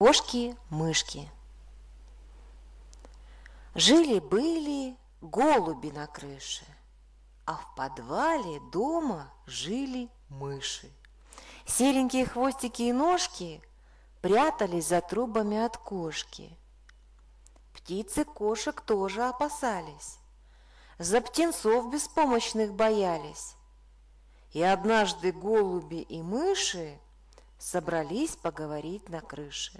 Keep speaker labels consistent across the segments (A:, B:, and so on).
A: Кошки-мышки. Жили-были голуби на крыше, а в подвале дома жили мыши. Серенькие хвостики и ножки прятались за трубами от кошки. Птицы кошек тоже опасались, за птенцов беспомощных боялись. И однажды голуби и мыши собрались поговорить на крыше.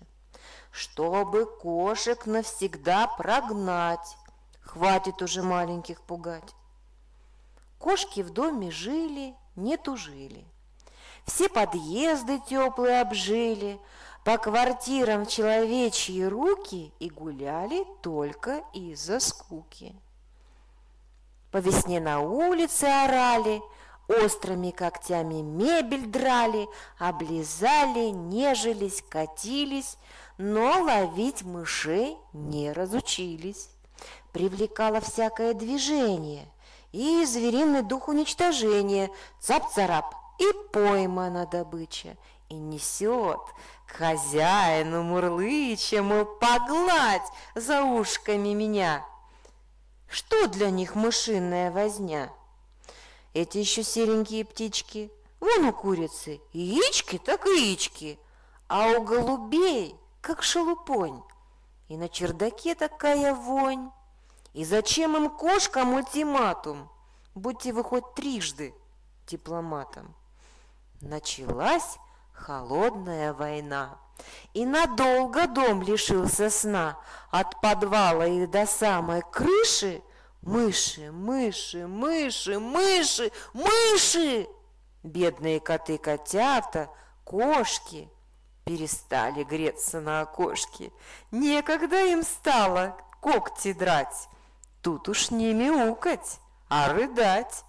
A: Чтобы кошек навсегда прогнать, хватит уже маленьких пугать. Кошки в доме жили, не тужили. Все подъезды теплые обжили, по квартирам человечьи руки и гуляли только из-за скуки. По весне на улице орали – Острыми когтями мебель драли, облизали, нежились, катились, но ловить мышей не разучились. Привлекало всякое движение и звериный дух уничтожения, цап-царап и поймана добыча, и несет к хозяину мурлыча, мол, погладь за ушками меня. Что для них мышиная возня? Эти еще серенькие птички. Вон у курицы яички так яички, а у голубей как шелупонь. И на чердаке такая вонь. И зачем им кошкам ультиматум? Будьте вы хоть трижды дипломатом. Началась холодная война. И надолго дом лишился сна. От подвала и до самой крыши Мыши, мыши, мыши, мыши, мыши! Бедные коты-котята, кошки перестали греться на окошке. Некогда им стало когти драть. Тут уж не мяукать, а рыдать.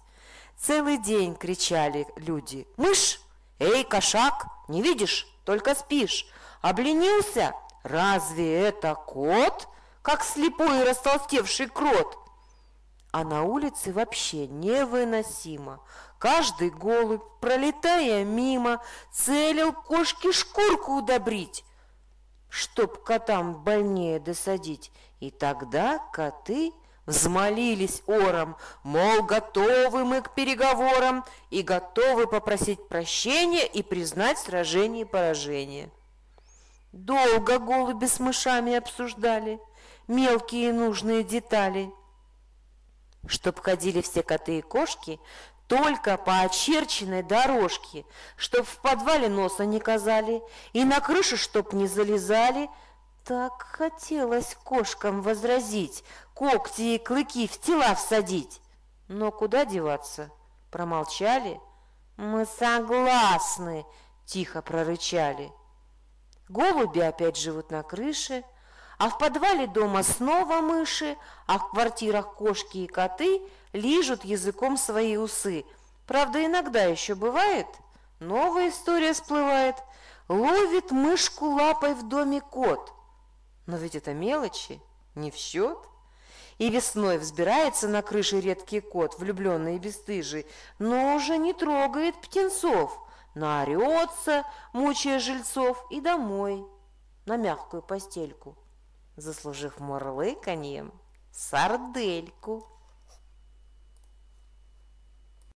A: Целый день кричали люди. «Мышь! Эй, кошак! Не видишь? Только спишь! Обленился? Разве это кот? Как слепой и растолстевший крот!» А на улице вообще невыносимо. Каждый голубь, пролетая мимо, целил кошке шкурку удобрить, чтоб котам больнее досадить. И тогда коты взмолились ором, мол, готовы мы к переговорам и готовы попросить прощения и признать сражение поражение. Долго голуби с мышами обсуждали мелкие нужные детали – чтоб ходили все коты и кошки только по очерченной дорожке, чтоб в подвале носа не казали и на крышу чтоб не залезали. Так хотелось кошкам возразить, когти и клыки в тела всадить. Но куда деваться? Промолчали. Мы согласны, тихо прорычали. Голуби опять живут на крыше, а в подвале дома снова мыши, а в квартирах кошки и коты лижут языком свои усы. Правда, иногда еще бывает, новая история всплывает. Ловит мышку лапой в доме кот. Но ведь это мелочи, не в счет. И весной взбирается на крыше редкий кот, влюбленный и бесстыжий, но уже не трогает птенцов, наорется, мучая жильцов, и домой, на мягкую постельку заслужив мурлыканьем сардельку.